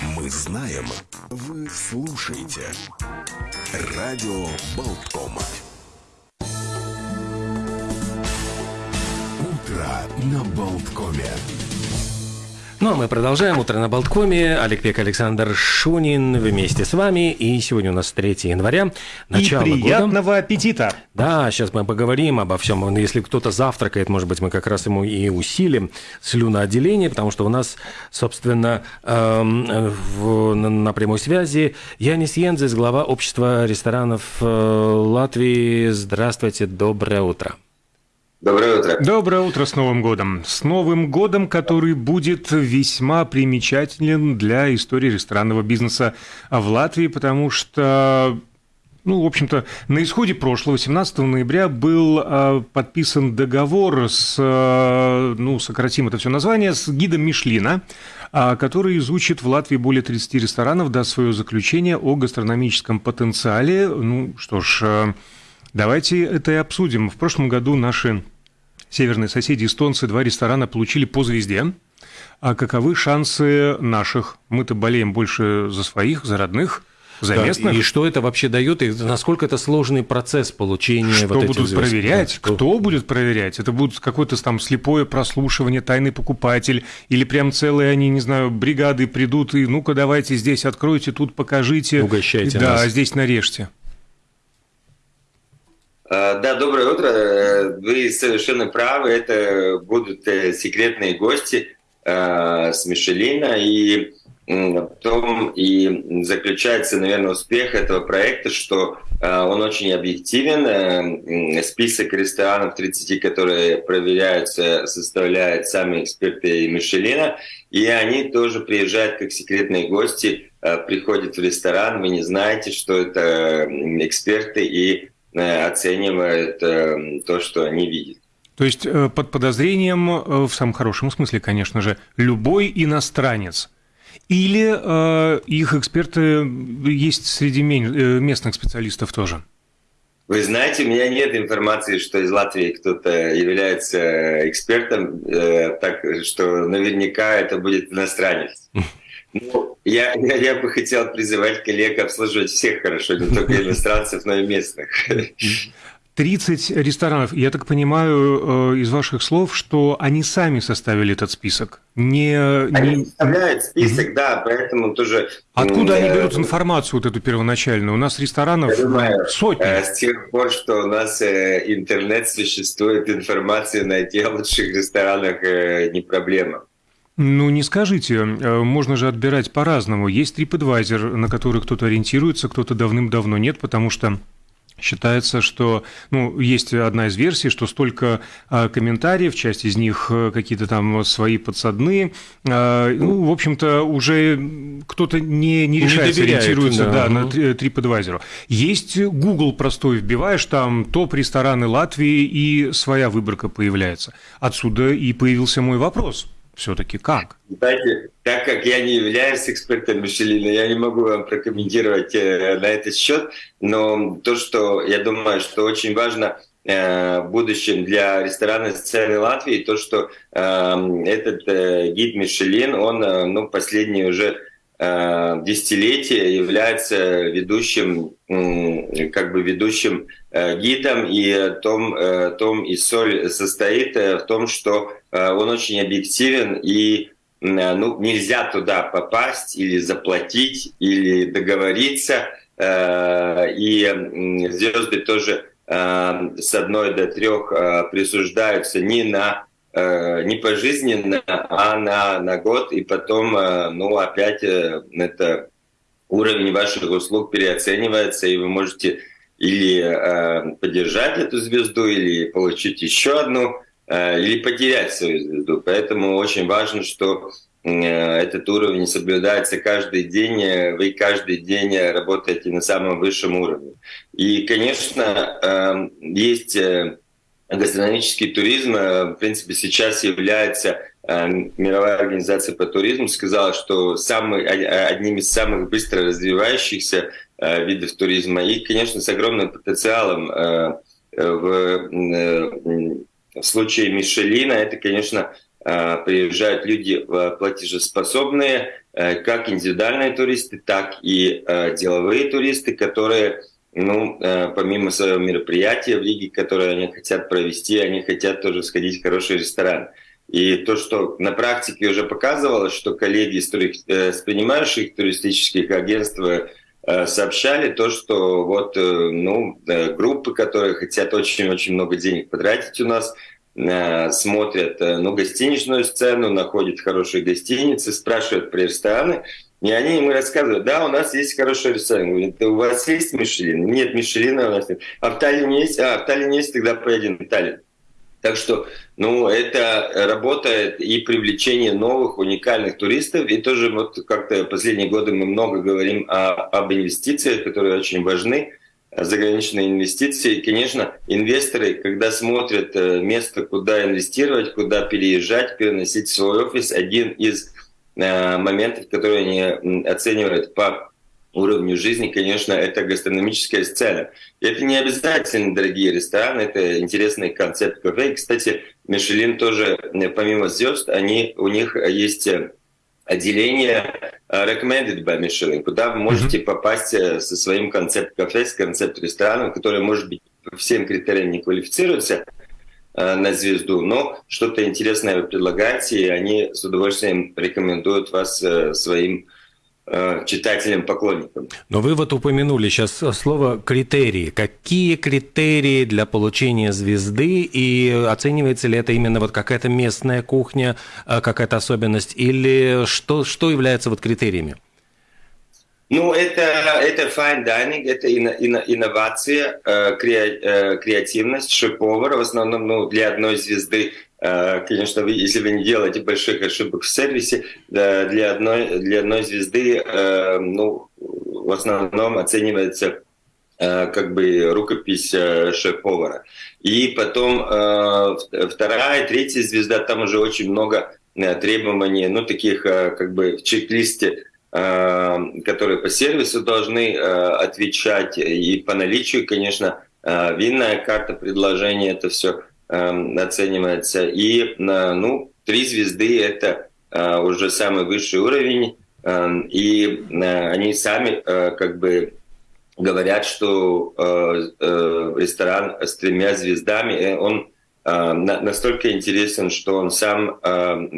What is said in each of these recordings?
Мы знаем, вы слушаете. Радио Болткома. Утро на Болткоме. Ну а мы продолжаем. Утро на Болткоме. Олег Пек, Александр Шунин вместе с вами. И сегодня у нас 3 января. Начало И приятного года. аппетита! Да, сейчас мы поговорим обо всем. Если кто-то завтракает, может быть, мы как раз ему и усилим слюноотделение, потому что у нас, собственно, эм, в, на, прямой связи Янис Янзис, глава общества ресторанов э, Латвии. Здравствуйте, доброе утро. Доброе утро. Доброе утро с Новым годом! С Новым годом, который будет весьма примечателен для истории ресторанного бизнеса в Латвии, потому что ну, в общем-то, на исходе прошлого, 17 ноября, был э, подписан договор с, э, ну, сократим это все название, с гидом Мишлина, э, который изучит в Латвии более 30 ресторанов, даст свое заключение о гастрономическом потенциале. Ну, что ж, э, давайте это и обсудим. В прошлом году наши северные соседи эстонцы два ресторана получили по звезде. А каковы шансы наших? Мы-то болеем больше за своих, за родных, за Да, местных. И что это вообще дает, и насколько это сложный процесс получения Что вот этих будут звезд? проверять? Да, что- Кто будет проверять? Это будет какое-то там слепое прослушивание, тайный покупатель, или прям целые они, не знаю, бригады придут и ну-ка давайте здесь откройте, тут покажите. Угощайте Да, нас. здесь нарежьте. А, Да, доброе утро. Э, Вы совершенно правы. Это будут э, секретные гости э, с Мишелина. И в том и заключается, наверное, успех этого проекта, что э, он очень объективен. Э, Список ресторанов 30, которые проверяются, составляют сами эксперты Мишелина. И они тоже приезжают как секретные гости, э, приходят в ресторан. Вы не знаете, что это эксперты и э, оценивают э, то, что они видят. То есть э, под подозрением, в самом хорошем смысле, конечно же, любой иностранец. Или э, их эксперты есть среди местных специалистов тоже? Вы знаете, у меня нет информации, что из Латвии кто-то является экспертом, э, так что наверняка это будет иностранец. Ну, я, я, я бы хотел призывать коллег обслуживать всех хорошо, не только иностранцев, но и местных. 30 ресторанов. Я так понимаю э, из ваших слов, что они сами составили этот список. Не, Они не- составляют список, да, поэтому тоже... Откуда они берут информацию вот эту первоначальную? У нас ресторанов думаю, сотни. Э, С тех пор, что у нас э, интернет существует, информацию найти о лучших ресторанах не проблема. Ну, не скажите, э, можно же отбирать по-разному. Есть TripAdvisor, на который кто-то ориентируется, кто-то давным-давно нет, потому что Считается, что, ну, есть одна из версий, что столько э, комментариев, часть из них э, какие-то там свои подсадные, э, ну, в общем-то, уже кто-то не, не Не решается, доверяет, ориентируется да. да, на Мгм. Tri- TripAdvisor. Есть Google простой, вбиваешь там топ-рестораны Латвии, и своя выборка появляется. Отсюда и появился мой вопрос. Все-таки как? Знаете, так как я не являюсь экспертом Мишелина, я не могу вам прокомментировать э, на этот счет, но то, что я думаю, что очень важно э, в будущем для ресторанной сцены Латвии, то, что э, этот э, гид Мишелин, он ну, последние уже десятилетия является ведущим, как бы ведущим э, гидом, и том, э, том и соль состоит э, в том, что э, он очень объективен и ну, нельзя туда попасть или заплатить, или договориться. Э, И звезды тоже э, с одной до трех э, присуждаются не на э, не пожизненно, а на, на год, и потом, э, ну, опять э, это уровень ваших услуг переоценивается, и вы можете или э, поддержать эту звезду, или получить еще одну, э, или потерять свою звезду. Поэтому очень важно, что э, этот уровень соблюдается каждый день, э, вы каждый день э, работаете на самом высшем уровне. И, конечно, э, есть э, гастрономический туризм, э, в принципе, сейчас является э, мировая организация по туризму сказала, что самый, о- одним из самых быстро развивающихся э, видов туризма и, конечно, с огромным потенциалом в, в случае Мишелина это, конечно, приезжают люди платежеспособные, как индивидуальные туристы, так и деловые туристы, которые ну, помимо своего мероприятия в Риге, которое они хотят провести, они хотят тоже сходить в хороший ресторан. И то, что на практике уже показывалось, что коллеги из, с принимающих туристических агентств сообщали то, что вот ну, группы, которые хотят очень-очень много денег потратить у нас, Э, смотрят э, ну, гостиничную сцену, находят хорошие гостиницы, спрашивают про рестораны, и они ему рассказывают, да, у нас есть хороший ресторан. У вас есть Мишелин? Нет, Мишелина у нас нет. А в Таллине есть? А, в Таллине есть, тогда поедем в Таллин. Так что, ну, это работает и привлечение новых уникальных туристов. И тоже вот как-то последние годы мы много говорим о, об инвестициях, которые очень важны заграничные инвестиции. И, конечно, инвесторы, когда смотрят э, место, куда инвестировать, куда переезжать, переносить свой офис, один из моментов, которые они оценивают по уровню жизни, конечно, это гастрономическая сцена. И это не обязательно дорогие рестораны, это интересный концепт кафе. И, кстати, Мишелин тоже, э, помимо звезд, они, у них есть отделение э, recommended by Michelin, куда вы можете попасть э, со своим концепт-кафе, с концепт-рестораном, который, может быть, по всем критериям не квалифицируется э, на звезду, но что-то интересное вы предлагаете, и они с удовольствием рекомендуют вас своим Э, читателям, поклонникам. Но вы вот упомянули сейчас слово критерии. Какие критерии для получения звезды и оценивается ли это именно вот какая-то местная кухня, э, какая-то особенность или что, что является вот критериями? Ну, это, это fine dining, это инновация, э, креативность, шеф-повар. В основном ну, для одной звезды Э, конечно, вы, если вы не делаете больших ошибок в сервисе, для одной, для одной звезды э, ну, в основном оценивается э, как бы рукопись шеф-повара. И потом вторая, третья звезда, там уже очень много требований, ну, таких как бы в чек-листе, которые по сервису должны отвечать, и по наличию, конечно, винная карта предложения, это все оценивается. И ну, три звезды — это э, уже самый высший уровень. И э, они сами э, как бы говорят, что ресторан с тремя звездами, он настолько интересен, что он сам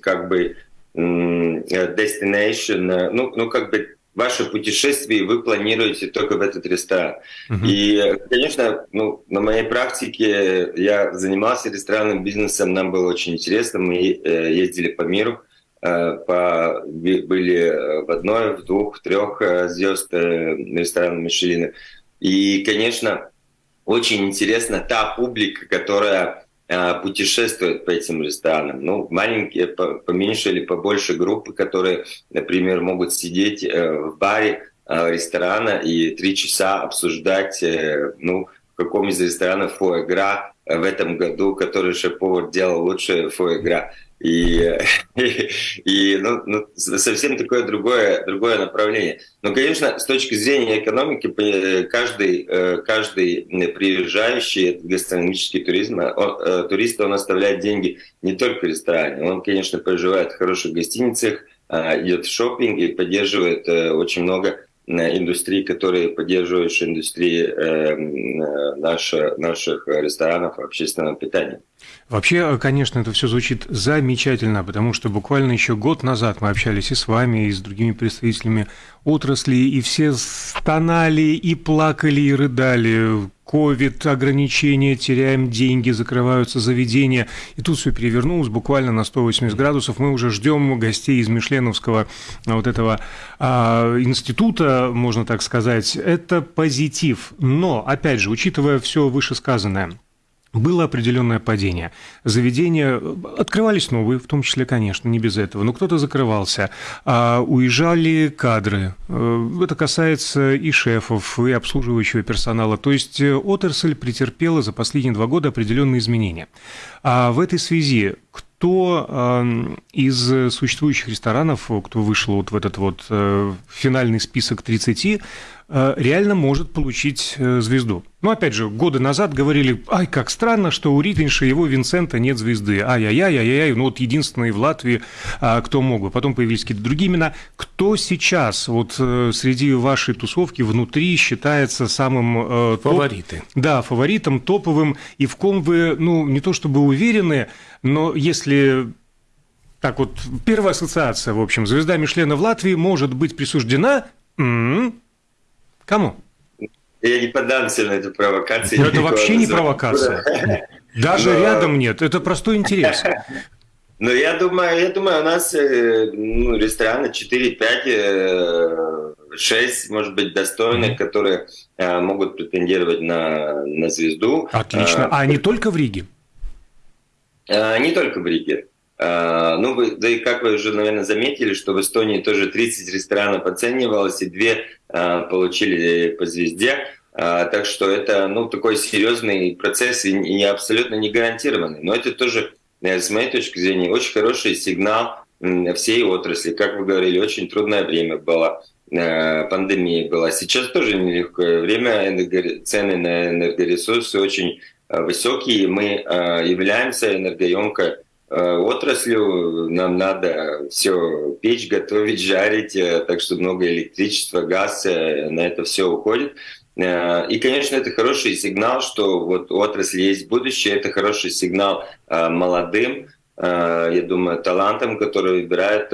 как бы destination, ну, ну как бы ваше путешествие вы планируете только в этот ресторан. Uh-huh. И, конечно, ну, на моей практике я занимался ресторанным бизнесом, нам было очень интересно, мы э, ездили по миру, э, по, были в одной, в двух, трех э, звезд э, ресторанов Мишелина. И, конечно, очень интересна та публика, которая Э, путешествуют по этим ресторанам. Ну, маленькие, поменьше или побольше группы, которые, например, могут сидеть э, в баре э, ресторана и три часа обсуждать, ну, в каком из ресторанов фуэгра в этом году, который шеф-повар делал лучше фуэгра. И, и, ну, ну, совсем такое другое, другое направление. Но, конечно, с точки зрения экономики, каждый, э, каждый приезжающий гастрономический туризм, он, э, турист, он оставляет деньги не только в ресторане, он, конечно, проживает в хороших гостиницах, а, идет в шопинг и поддерживает э, очень много индустрии, которые поддерживают индустрии э, наши, наших ресторанов общественного питания. Вообще, конечно, это все звучит замечательно, потому что буквально еще год назад мы общались и с вами, и с другими представителями отрасли, и все стонали, и плакали, и рыдали. Ковид, ограничения, теряем деньги, закрываются заведения. И тут все перевернулось буквально на 180 градусов. Мы уже ждем гостей из Мишленовского вот этого а, института, можно так сказать. Это позитив. Но, опять же, учитывая все вышесказанное, было определенное падение. Заведения открывались новые, в том числе, конечно, не без этого, но кто-то закрывался. А уезжали кадры. Э, это касается и шефов, и обслуживающего персонала. То есть э, отрасль претерпела за последние два года определенные изменения. А в этой связи кто э, из существующих ресторанов, кто вышел вот в этот вот э, финальный список 30, э, реально может получить э, звезду. Ну, опять же, годы назад говорили, ай, как странно, что у Ритенша его Винсента нет звезды. Ай-яй-яй, ай-яй, ну вот единственный в Латвии, а, кто мог бы. Потом появились какие-то другие имена. Кто сейчас вот э, среди вашей тусовки внутри считается самым... Фавориты. Топ... Да, фаворитом, топовым, и в ком вы, ну, не то чтобы уверены, но если так вот, первая ассоциация, в общем, звезда Мишлена в Латвии может быть присуждена кому? Я не поддамся на эту провокацию. Но это вообще не провокация. Даже рядом нет, это простой интерес. Ну, я думаю, я думаю, у нас э, ну, рестораны 4-5, 6, э, может быть, достойных, mm-hmm. которые э, могут претендировать на, на звезду. Отлично. А, а не только в Риге? Не только в Риге. А, ну, вы, да и как вы уже, наверное, заметили, что в Эстонии тоже 30 ресторанов оценивалось, и две а, получили по звезде. А, так что это ну, такой серьезный процесс и, и абсолютно не гарантированный. Но это тоже, э, с моей точки зрения, очень хороший сигнал всей отрасли. Как вы говорили, очень трудное время было, э, пандемия была. Сейчас тоже нелегкое время, цены на энергоресурсы очень э, высокие. Мы являемся энергоемкой Э, отраслью. Нам надо все печь, готовить, жарить, э, так что много электричества, газ э, на это все уходит. И, конечно, это хороший сигнал, что вот у отрасли есть будущее, это хороший сигнал молодым, я думаю, талантам, которые выбирают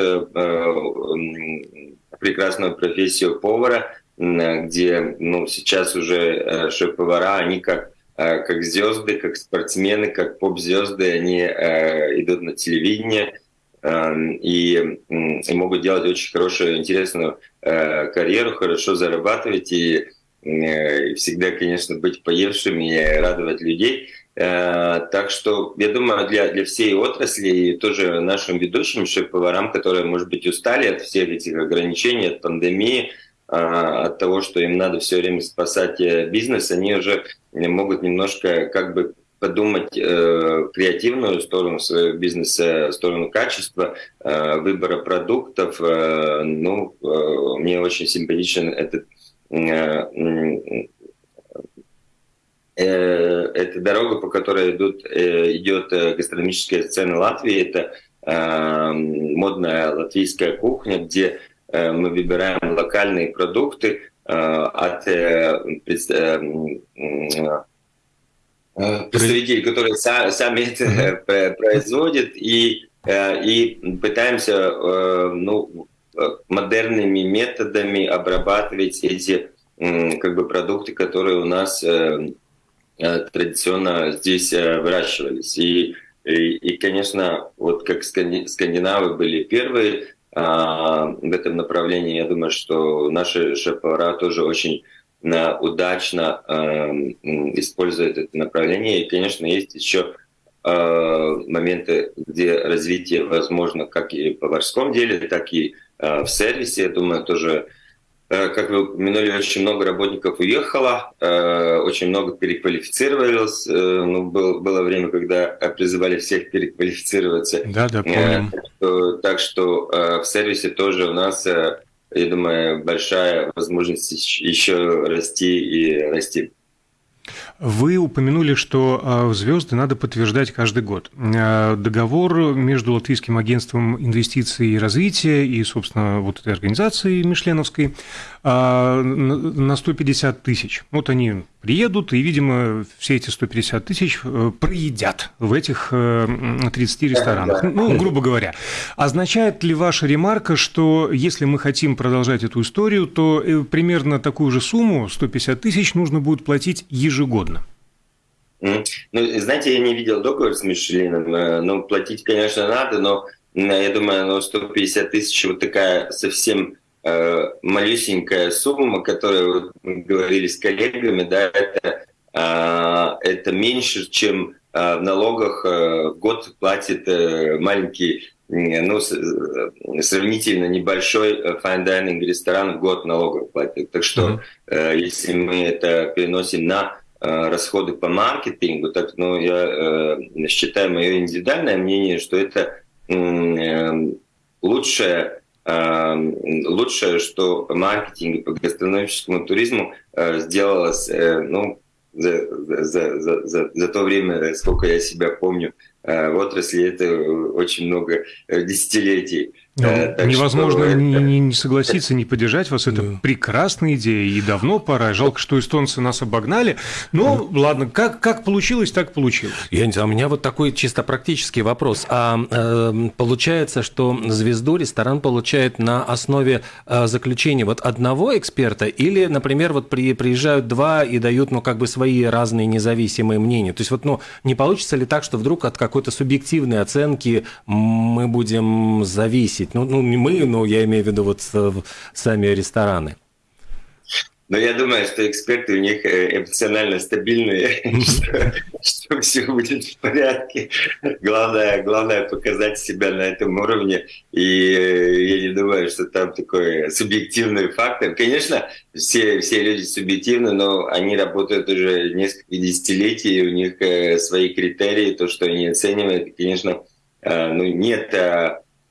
прекрасную профессию повара, где ну, сейчас уже шеф-повара, они как Э, как звезды, как спортсмены, как поп-звезды, они э, идут на телевидение э, и, и могут делать очень хорошую, интересную карьеру, хорошо зарабатывать и, и всегда, конечно, быть поевшими и радовать людей. Так что я думаю, для, для всей отрасли и тоже нашим ведущим шеф-поварам, которые, может быть, устали от всех этих ограничений, от пандемии, от того, что им надо все время спасать э, бизнес, они уже могут немножко как бы подумать э, креативную сторону своего бизнеса, сторону качества, э, выбора продуктов. Э, ну, э, мне очень симпатичен этот э, э, эта дорога, по которой идут, э, идет гастрономическая сцена Латвии. Это модная латвийская кухня, где Э, мы выбираем локальные продукты от э, представителей, которые сами это производят, и, и пытаемся ну, модерными методами обрабатывать эти как бы, продукты, которые у нас традиционно здесь выращивались. И, и, и, конечно, вот как скандинавы были первые, а, в этом направлении. Я думаю, что наши шеф-повара тоже очень а, удачно эм, используют это направление. И, конечно, есть еще а, моменты, где развитие возможно как и в поварском деле, так и в сервисе. Я думаю, тоже как вы упомянули, очень много работников уехало, э, очень много переквалифицировалось. Э, ну, был, было время, когда призывали всех переквалифицироваться. Да, да, помню. Так что в сервисе тоже у нас, я думаю, большая возможность еще расти и расти. Вы упомянули, что а, звезды надо подтверждать каждый год. А, договор между Латвийским агентством инвестиций и развития и, собственно, вот этой организацией Мишленовской а, на 150 тысяч. Вот они приедут, и, видимо, все эти 150 тысяч э, проедят в этих 30 э, ресторанах. Ну, грубо говоря. Означает ли ваша ремарка, что если мы хотим продолжать эту историю, то э, примерно такую же сумму, 150 тысяч, нужно будет платить ежегодно? Ну, знаете, я не видел договор с Мишелином. Ну, платить, конечно, надо, но я думаю, ну, 150 тысяч вот такая совсем э, малюсенькая сумма, которую мы говорили с коллегами, да, это, э, это меньше, чем э, в налогах э, год платит э, маленький, ну, э, сравнительно небольшой э, fine dining ресторан в год налогов платит. Так что, э, если мы это переносим на э, расходы по маркетингу, так, ну, я э, считаю, мое индивидуальное мнение, что это э, лучшее лучшее, что маркетинг по гастрономическому туризму сделалось ну, за, за, за, за, за то время, сколько я себя помню, в отрасли это очень много десятилетий. Ну, так невозможно это... не, не согласиться, не поддержать вас. Это да. прекрасная идея, и давно пора. Жалко, что эстонцы нас обогнали. Но да. ладно, как, как получилось, так получилось. Я не знаю, у меня вот такой чисто практический вопрос. А э, получается, что звезду ресторан получает на основе э, заключения вот одного эксперта, или, например, вот при, приезжают два и дают, ну, как бы свои разные независимые мнения. То есть вот, ну, не получится ли так, что вдруг от какой-то субъективной оценки мы будем зависеть? Ну, ну, не мы, но я имею в виду вот э, сами рестораны. Но я думаю, что эксперты у них э, эмоционально стабильные, что, все будет в порядке. Главное, главное показать себя на этом уровне. И э, я не думаю, что там такой субъективный фактор. Конечно, все, все люди субъективны, но они работают уже несколько десятилетий, у них свои критерии, то, что они оценивают. И, конечно, ну, нет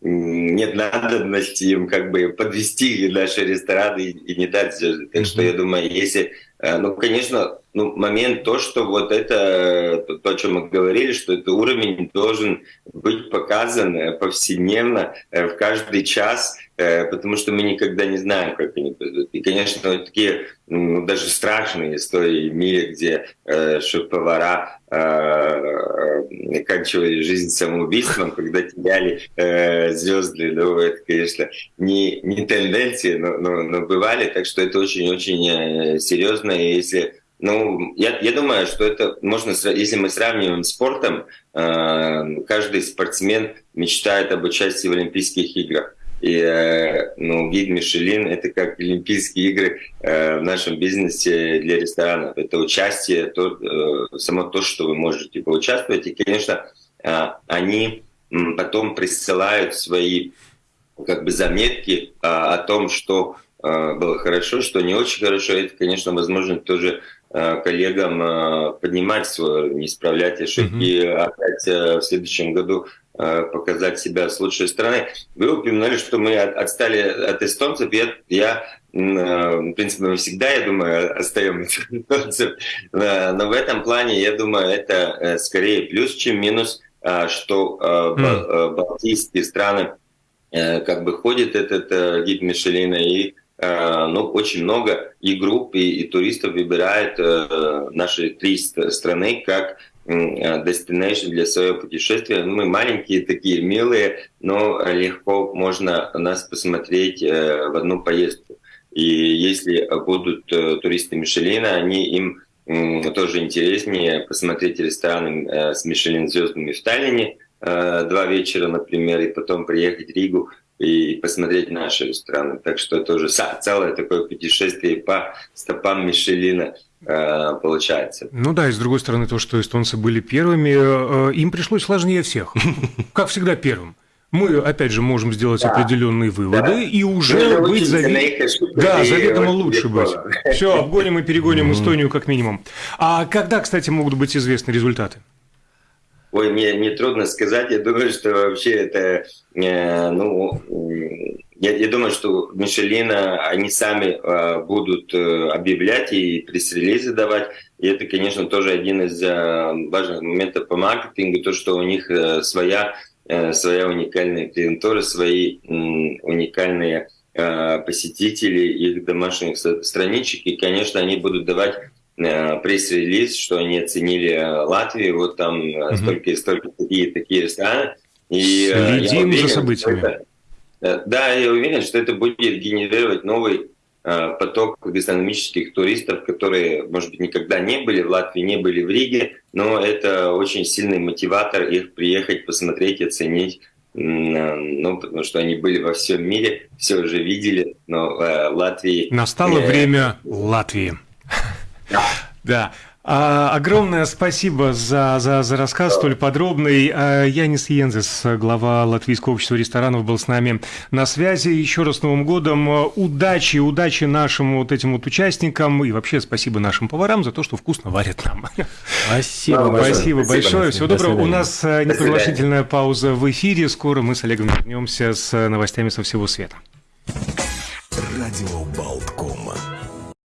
нет надобности им как бы подвести наши рестораны и, и не дать звезды. Так что я думаю, если, э, ну, конечно, ну, момент то, что вот это, то, то, о чем мы говорили, что этот уровень должен быть показан э, повседневно, э, в каждый час, потому что мы никогда не знаем, как они пойдут. И, конечно, вот такие ну, даже страшные истории в мире, где э, шеф-повара э, оканчивали жизнь самоубийством, когда теряли э, звезды. Ну, это, конечно, не, не тенденции, но, но, но бывали, так что это очень-очень э, серьезно. И если ну, я, я думаю, что это можно, если мы сравниваем с спортом, э, каждый спортсмен мечтает об участии в Олимпийских играх. И э, ну, гид Мишелин — это как Олимпийские игры э, в нашем бизнесе для ресторанов. Это участие, то, э, само то, что вы можете поучаствовать. И, конечно, они потом присылают свои как бы заметки о том, что было хорошо, что не очень хорошо. Это, конечно, возможно тоже коллегам поднимать свое, не исправлять ошибки, mm-hmm. опять в следующем году Э, показать себя с лучшей стороны. Вы упомянули, что мы отстали от эстонцев. Я, я э, в принципе, мы всегда, я думаю, остаемся эстонцев. Но в этом плане, я думаю, это э, скорее плюс, чем минус, что mm. балтийские страны как бы ходит этот гид Мишелина и ну, очень много и групп, и, и туристов выбирают наши три страны как destination для своего путешествия. Мы маленькие такие, милые, но легко можно нас посмотреть э, в одну поездку. И если будут э, туристы Мишелина, они им тоже интереснее посмотреть рестораны э, с Мишелин звездами в Таллине два вечера, например, и потом приехать в Ригу и посмотреть наши рестораны. Так что это уже целое такое путешествие по стопам Мишелина – Э, получается. Ну да, и с другой стороны, то, что эстонцы были первыми, э, им пришлось сложнее всех. Как всегда первым. Мы, опять же, можем сделать да. определенные выводы да. и уже быть завед... да, заведомо лучше быть. Все, обгоним и перегоним Эстонию как минимум. А когда, кстати, могут быть известны результаты? Ой, мне не трудно сказать. Я думаю, что вообще это, э, ну, я, я думаю, что Мишелина, они сами э, будут э, объявлять и пресс-релизы давать. И это, конечно, тоже один из э, важных моментов по маркетингу, то, что у них э, своя, э, своя уникальная клиентура, свои э, уникальные э, посетители, их домашних страничек. И, конечно, они будут давать пресс-релиз, что они оценили э, Латвию, вот там mm-hmm. столько и столько такие, такие рестораны. И, Следим уверен, за событиями. Это, Э, да, я уверен, что это будет генерировать новый э, поток гастрономических туристов, которые, может быть, никогда не были в Латвии, не были в Риге, но это очень сильный мотиватор их приехать, посмотреть, оценить, э, ну, потому что они были во всем мире, все уже видели, но в Латвии... Настало время Латвии. Да. А, огромное спасибо за, за, за рассказ столь подробный. А, Янис Йензес, глава Латвийского общества ресторанов, был с нами на связи. Еще раз с Новым годом. Удачи, удачи нашим вот этим вот участникам и вообще спасибо нашим поварам за то, что вкусно варят нам. Спасибо Спасибо большое. Спасибо большое. Всего До доброго. У свидания. нас э, непроглашительная пауза в эфире. Скоро мы с Олегом вернемся с э, новостями со всего света. Радио.